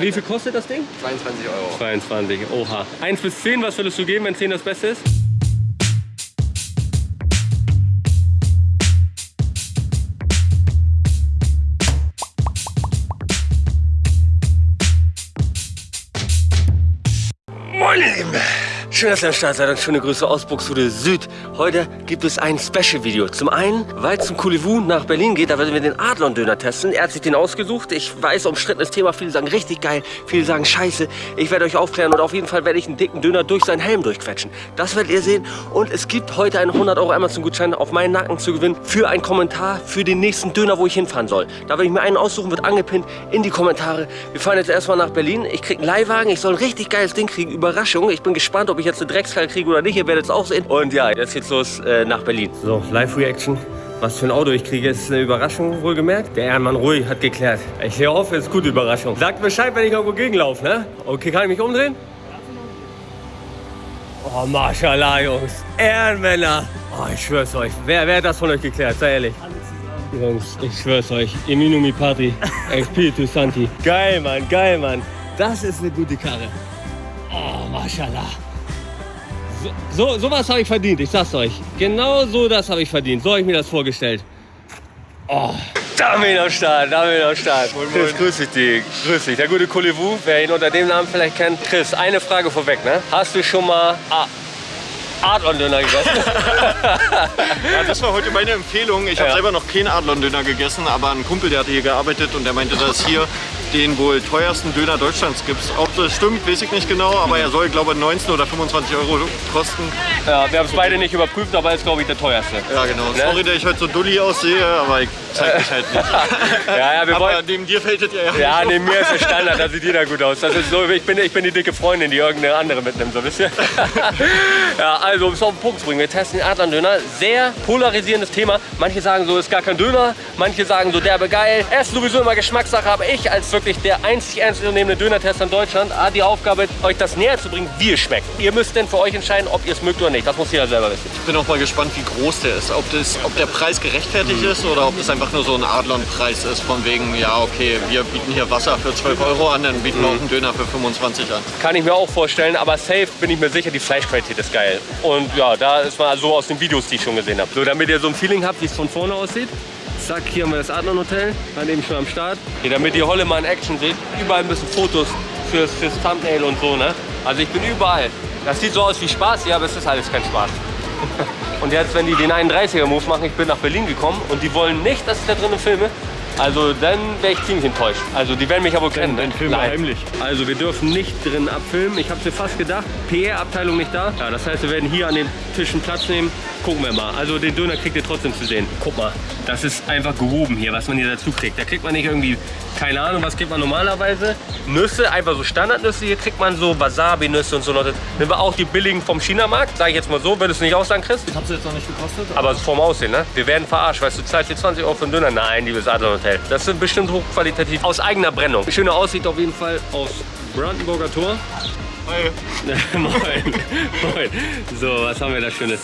Wie viel kostet das Ding? 22 Euro. 22, oha. 1 bis 10, was würdest du geben, wenn 10 das Beste ist? Moin ihr Lieben! Schön, dass ihr am Start seid und schöne Grüße aus Buxtehude Süd. Heute gibt es ein Special-Video. Zum einen, weil es zum Coulivu nach Berlin geht, da werden wir den Adlon-Döner testen. Er hat sich den ausgesucht. Ich weiß, umstrittenes Thema. Viele sagen richtig geil, viele sagen scheiße. Ich werde euch aufklären und auf jeden Fall werde ich einen dicken Döner durch seinen Helm durchquetschen. Das werdet ihr sehen. Und es gibt heute einen 100 Euro Amazon-Gutschein auf meinen Nacken zu gewinnen für einen Kommentar für den nächsten Döner, wo ich hinfahren soll. Da werde ich mir einen aussuchen, wird angepinnt in die Kommentare. Wir fahren jetzt erstmal nach Berlin. Ich kriege einen Leihwagen. Ich soll ein richtig geiles Ding kriegen. Überraschung. Ich bin gespannt, ob ich jetzt eine Dreckskarre kriege oder nicht. Ihr werdet es auch sehen. Und ja, jetzt geht's los äh, nach Berlin. So, Live-Reaction. Was für ein Auto ich kriege, ist eine Überraschung, wohlgemerkt. Der Ehrenmann Ruhig hat geklärt. Ich hoffe, es ist gute Überraschung. Sagt Bescheid, wenn ich irgendwo gegenlaufe, ne? Okay, kann ich mich umdrehen? Oh, Mashallah, Jungs. Ehrenmänner. Oh, ich schwör's euch. Wer, wer hat das von euch geklärt? Sei ehrlich. Jungs, ich schwör's euch. Eminu mi Patri. Espiritu Santi. Geil, Mann, geil, Mann. Das ist eine gute Karre. Oh, Mashallah. So, so, sowas habe ich verdient, ich sag's euch. Genau so das habe ich verdient. So habe ich mir das vorgestellt. Oh, da bin ich am Start, da bin ich am Start. Chris, grüß dich, Dick. Grüß dich. Der gute Kulivu, wer ihn unter dem Namen vielleicht kennt. Chris, eine Frage vorweg, ne? Hast du schon mal ah, Adlon-Döner gegessen? Ja, das war heute meine Empfehlung. Ich habe Ja. selber noch keinen Adlon-Döner gegessen, aber ein Kumpel, der hatte hier gearbeitet und der meinte, dass hier den wohl teuersten Döner Deutschlands gibt. Ob das stimmt, weiß ich nicht genau, aber er soll, glaube ich, 19 oder 25 Euro kosten. ja, wir haben es beide nicht überprüft, aber ist, glaube ich, der teuerste. Ja, genau. Ne? Sorry, dass ich heute so dulli aussehe, aber ich zeig mich halt nicht. Ja, ja, wir aber wollen... neben dir fällt es ja Ja, neben mir ist der Standard, da sieht jeder gut aus. Das ist so, ich, bin, ich bin die dicke Freundin, die irgendeine andere mitnimmt, so wisst ihr? ja, also um es auf den Punkt zu bringen, wir testen den Adlern-Döner. Sehr polarisierendes Thema. Manche sagen so, ist gar kein Döner. Manche sagen so, derbe geil. Er ist sowieso immer Geschmackssache, aber ich als wirklich der einzig ernstzunehmende Döner-Tester in Deutschland habe die Aufgabe, euch das näher zu bringen, wie es schmeckt. Ihr müsst denn für euch entscheiden, ob ihr es mögt oder nicht. Das muss jeder selber wissen. Ich bin auch mal gespannt, wie groß der ist. Ob, das, ob der Preis gerechtfertigt ist oder ob das einfach nur so ein Adlon-Preis ist. Von wegen, ja, okay, wir bieten hier Wasser für 12 Euro an, dann bieten wir auch einen Döner für 25 an. Kann ich mir auch vorstellen, aber safe bin ich mir sicher, die Fleischqualität ist geil. Und ja, da ist man so aus den Videos, die ich schon gesehen habe. So, damit ihr so ein Feeling habt, wie es von vorne aussieht. Zack, hier haben wir das Adlon Hotel, dann eben schon am Start. Hier, damit ihr Holle mal in Action seht, überall ein bisschen Fotos fürs, fürs Thumbnail und so, ne? Also ich bin überall. Das sieht so aus wie Spaß, ja, aber es ist alles kein Spaß. Und jetzt, wenn die den 31er-Move machen, ich bin nach Berlin gekommen und die wollen nicht, dass ich da drinnen filme, also dann wäre ich ziemlich enttäuscht. Also die werden mich aber kennen. dann filmen wir heimlich. Also wir dürfen nicht drin abfilmen. Ich habe mir fast gedacht, PR-Abteilung nicht da. Ja, das heißt, wir werden hier an den Tischen Platz nehmen. Gucken wir mal. Also den Döner kriegt ihr trotzdem zu sehen. Guck mal, das ist einfach gehoben hier, was man hier dazu kriegt. Da kriegt man nicht irgendwie, keine Ahnung, was kriegt man normalerweise? Nüsse, einfach so Standardnüsse. Hier kriegt man so Wasabi-Nüsse und so. Nehmen wir auch die billigen vom Chinamarkt. Sage ich jetzt mal so, würdest du nicht auch sagen, Chris? Ich habe es jetzt noch nicht gekostet. Aber vom Aussehen, ne? Wir werden verarscht. Weißt du, du zahlst hier 20 Euro für einen Döner. Nein, liebes Adler Hotel. Das sind bestimmt hochqualitativ. Aus eigener Brennung. Schöne Aussicht auf jeden Fall aus Brandenburger Tor. Moin. Moin. So, was haben wir da Schönes?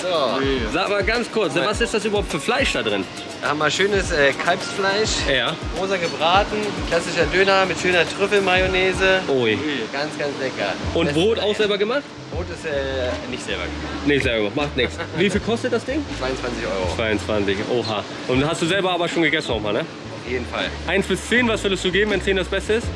Sag mal ganz kurz, was ist das überhaupt für Fleisch da drin? Da haben wir schönes äh, Kalbsfleisch, Ja. rosa gebraten, klassischer Döner mit schöner Trüffelmayonnaise. Ui. Ganz, ganz lecker. Und Das- Brot auch selber gemacht? Brot ist äh, nicht selber gemacht. Nee, selber gemacht. Macht nichts. Wie viel kostet das Ding? 22 Euro. 22. Oha. Und hast du selber aber schon gegessen auch mal, ne? Auf jeden Fall. 1 bis 10, was würdest du geben, wenn 10 das Beste ist?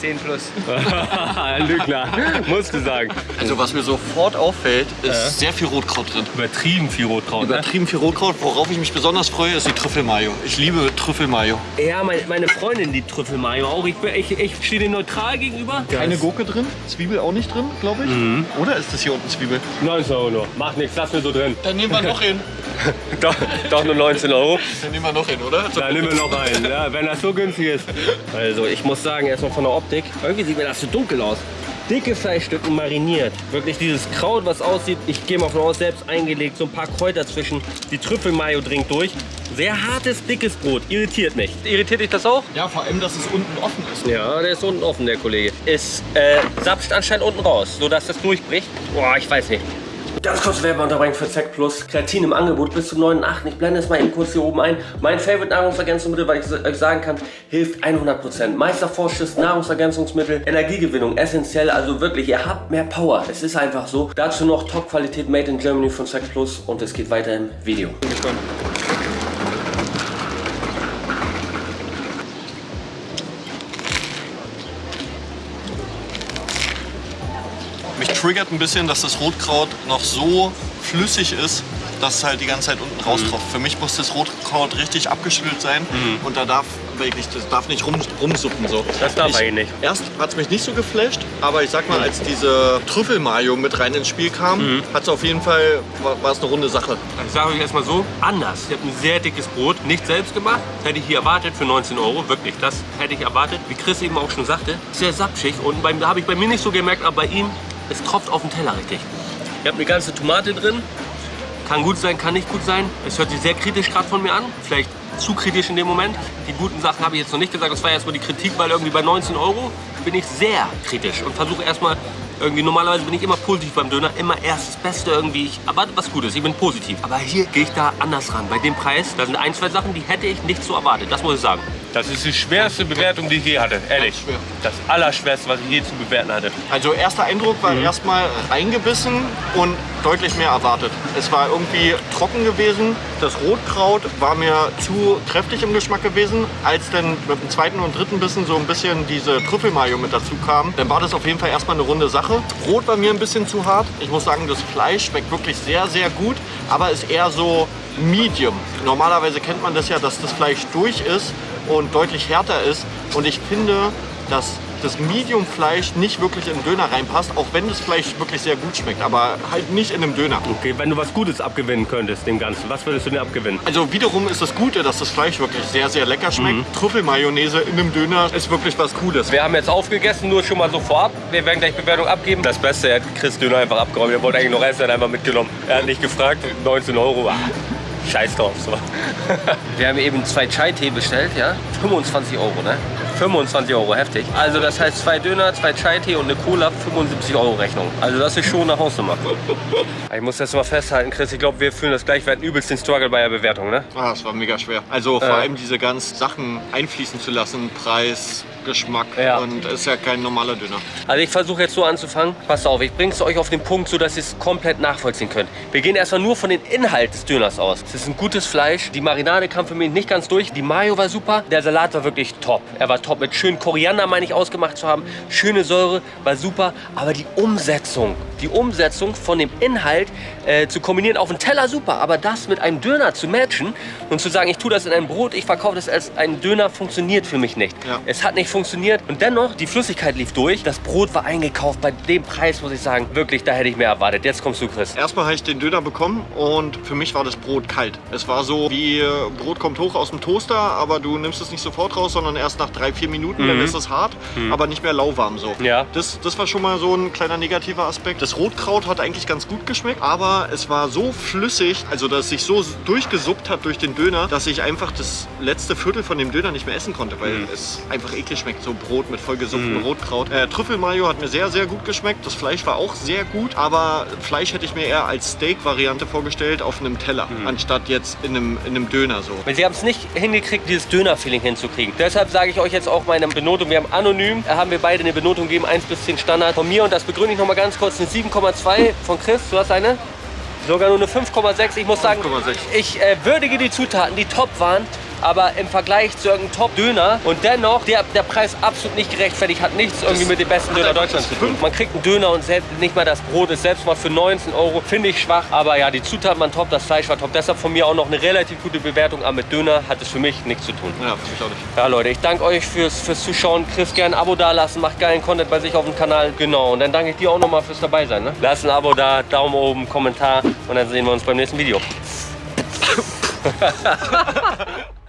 10 plus. Lügner, musst du sagen. Also was mir sofort auffällt, ist sehr viel Rotkraut drin. Übertrieben viel Rotkraut, ne? Übertrieben viel Rotkraut. Worauf ich mich besonders freue, ist die Trüffelmayo. Ich liebe Trüffelmayo. Ja, meine, meine Freundin, die Trüffelmayo auch. Ich, bin- ich, ich stehe dem neutral gegenüber. Keine Gurke drin, Zwiebel auch nicht drin, glaube ich. Oder ist das hier unten Zwiebel? 19 Euro nur. Macht nichts, lass mir so drin. Dann nehmen wir noch hin. Doch, doch nur 19 Euro. Dann nehmen wir noch hin, oder? Da nehmen wir noch einen, ja, wenn das so günstig ist. Also ich muss sagen, erstmal von der Optik, irgendwie sieht mir das so dunkel aus. Dicke Fleischstücken mariniert. Wirklich dieses Kraut, was aussieht, ich gehe mal von aus, selbst eingelegt, so ein paar Kräuter zwischen. Die Trüffelmayo dringt durch. Sehr hartes, dickes Brot. Irritiert mich. Irritiert dich das auch? Ja, vor allem, dass es unten offen ist. Ja, der ist unten offen, der Kollege. Es äh, sapscht anscheinend unten raus, sodass das durchbricht. Boah, ich weiß nicht. Ganz kurz Werbeunterbrechung für Zack Plus. Kreatin im Angebot bis zum 9.8. Ich blende es mal eben kurz hier oben ein. Mein Favorite Nahrungsergänzungsmittel, weil ich euch sagen kann, hilft 100%. Meistervorschuss, Nahrungsergänzungsmittel, Energiegewinnung, essentiell. Also wirklich, ihr habt mehr Power. Es ist einfach so. Dazu noch Top-Qualität Made in Germany von Zack Plus und es geht weiter im Video. Bin triggert ein bisschen, dass das Rotkraut noch so flüssig ist, dass es halt die ganze Zeit unten raustropft. Mhm. Für mich muss das Rotkraut richtig abgeschüttelt sein und da darf wirklich, das darf nicht rum, rumsuppen so. Das darf ich, eigentlich nicht. Erst hat es mich nicht so geflasht, aber ich sag mal, als diese Trüffelmayo mit rein ins Spiel kam, Mhm. hat es auf jeden Fall, war, es eine runde Sache. Ich sage euch erstmal so, anders. Ich habe ein sehr dickes Brot, nicht selbst gemacht. Hätte ich hier erwartet für 19 Euro, wirklich. Das hätte ich erwartet. Wie Chris eben auch schon sagte, sehr sapschig. Und da habe ich bei mir nicht so gemerkt, aber bei ihm, es tropft auf den Teller richtig. Ihr habt eine ganze Tomate drin. Kann gut sein, kann nicht gut sein. Es hört sich sehr kritisch gerade von mir an. Vielleicht zu kritisch in dem Moment. Die guten Sachen habe ich jetzt noch nicht gesagt. Das war erstmal die Kritik, weil irgendwie bei 19 Euro bin ich sehr kritisch und versuche erstmal irgendwie, normalerweise bin ich immer positiv beim Döner, immer erst das Beste irgendwie. Ich erwarte was Gutes, ich bin positiv. Aber hier gehe ich da anders ran. Bei dem Preis, da sind ein, zwei Sachen, die hätte ich nicht so erwartet. Das muss ich sagen. Das ist die schwerste Bewertung, die ich je hatte. Ehrlich. Das Allerschwerste, was ich je zu bewerten hatte. Also erster Eindruck war erstmal reingebissen und deutlich mehr erwartet. Es war irgendwie trocken gewesen. Das Rotkraut war mir zu kräftig im Geschmack gewesen. Als dann mit dem zweiten und dritten Bissen so ein bisschen diese Trüffelmayo mit dazu kam, dann war das auf jeden Fall erstmal eine runde Sache. Brot war mir ein bisschen zu hart. Ich muss sagen, das Fleisch schmeckt wirklich sehr, sehr gut, aber ist eher so medium. Normalerweise kennt man das ja, dass das Fleisch durch ist und deutlich härter ist. Und ich finde, dass das Medium-Fleisch nicht wirklich in den Döner reinpasst, auch wenn das Fleisch wirklich sehr gut schmeckt, aber halt nicht in einem Döner. Okay, wenn du was Gutes abgewinnen könntest, dem Ganzen, was würdest du denn abgewinnen? Also wiederum ist das Gute, dass das Fleisch wirklich sehr, sehr lecker schmeckt. Trüffelmayonnaise in einem Döner ist wirklich was Cooles. Wir haben jetzt aufgegessen, nur schon mal so vorab. Wir werden gleich Bewertung abgeben. Das Beste, er hat Chris Döner einfach abgeräumt. Er wollte eigentlich noch essen, er hat einfach mitgenommen. Er hat nicht gefragt, 19 Euro. Ah, scheiß drauf. So. Wir haben eben zwei Chai-Tee bestellt, ja. 25 Euro, ne? 25 Euro, heftig. Also das heißt zwei Döner, zwei Chai-Tee und eine Cola, 75 Euro Rechnung. Also das ist schon eine Hausnummer. Ich muss das mal festhalten, Chris. Ich glaube, wir fühlen das gleich. Wir hatten übelst den Struggle bei der Bewertung, ne? Ah, das war mega schwer. Also vor allem diese ganzen Sachen einfließen zu lassen, Preis, Geschmack Ja. und ist ja kein normaler Döner. Also ich versuche jetzt so anzufangen. Passt auf, ich bringe es euch auf den Punkt, so dass ihr es komplett nachvollziehen könnt. Wir gehen erstmal nur von den Inhalt des Döners aus. Es ist ein gutes Fleisch. Die Marinade kam für mich nicht ganz durch. Die Mayo war super. Der Salat war wirklich top. Er war top mit schön Koriander, meine ich, ausgemacht zu haben. Schöne Säure, war super. Aber die Umsetzung, die Umsetzung von dem Inhalt äh, zu kombinieren auf den Teller super. Aber das mit einem Döner zu matchen und zu sagen, ich tue das in ein Brot, ich verkaufe das als ein Döner, funktioniert für mich nicht. Ja. Es hat nicht funktioniert und dennoch, die Flüssigkeit lief durch. Das Brot war eingekauft. Bei dem Preis muss ich sagen, wirklich, da hätte ich mehr erwartet. Jetzt kommst du, Chris. Erstmal habe ich den Döner bekommen und für mich war das Brot kalt. Es war so wie äh, Brot kommt hoch aus dem Toaster, aber du nimmst es nicht sofort raus, sondern erst nach drei, vier Minuten, dann ist es hart, aber nicht mehr lauwarm so. Ja. Das, das war schon mal so ein kleiner negativer Aspekt. Das Rotkraut hat eigentlich ganz gut geschmeckt, aber es war so flüssig, also dass es sich so durchgesuppt hat durch den Döner, dass ich einfach das letzte Viertel von dem Döner nicht mehr essen konnte, weil es einfach eklig schmeckt, so Brot mit vollgesupptem Rotkraut. Äh, Trüffelmayo hat mir sehr, sehr gut geschmeckt. Das Fleisch war auch sehr gut, aber Fleisch hätte ich mir eher als Steak-Variante vorgestellt auf einem Teller, anstatt jetzt in einem, in einem Döner so. Sie haben es nicht hingekriegt, dieses Döner-Feeling hinzukriegen. Deshalb sage ich euch jetzt auch meine Benotung. Wir haben anonym, da haben wir beide eine Benotung gegeben, 1 bis 10 Standard. Von mir, und das begründe ich noch mal ganz kurz, eine 7,2 von Chris. Du hast eine? Sogar nur eine 5,6. Ich muss sagen, 5,6. ich äh, würdige die Zutaten, die top waren. Aber im Vergleich zu irgendeinem Top-Döner und dennoch der, der Preis absolut nicht gerechtfertigt, hat nichts irgendwie mit dem besten Döner Deutschlands zu tun. Man kriegt einen Döner und selbst nicht mal das Brot ist selbst mal für 19 Euro. Finde ich schwach. Aber ja, die Zutaten waren top, das Fleisch war top. Deshalb von mir auch noch eine relativ gute Bewertung. Aber mit Döner hat es für mich nichts zu tun. Ja, für mich auch nicht. Ja, Leute, ich danke euch fürs, fürs Zuschauen. Chris, gerne ein Abo da lassen, macht geilen Content bei sich auf dem Kanal. Genau, und dann danke ich dir auch nochmal fürs dabei sein. Ne? Lass ein Abo da, Daumen oben, Kommentar und dann sehen wir uns beim nächsten Video.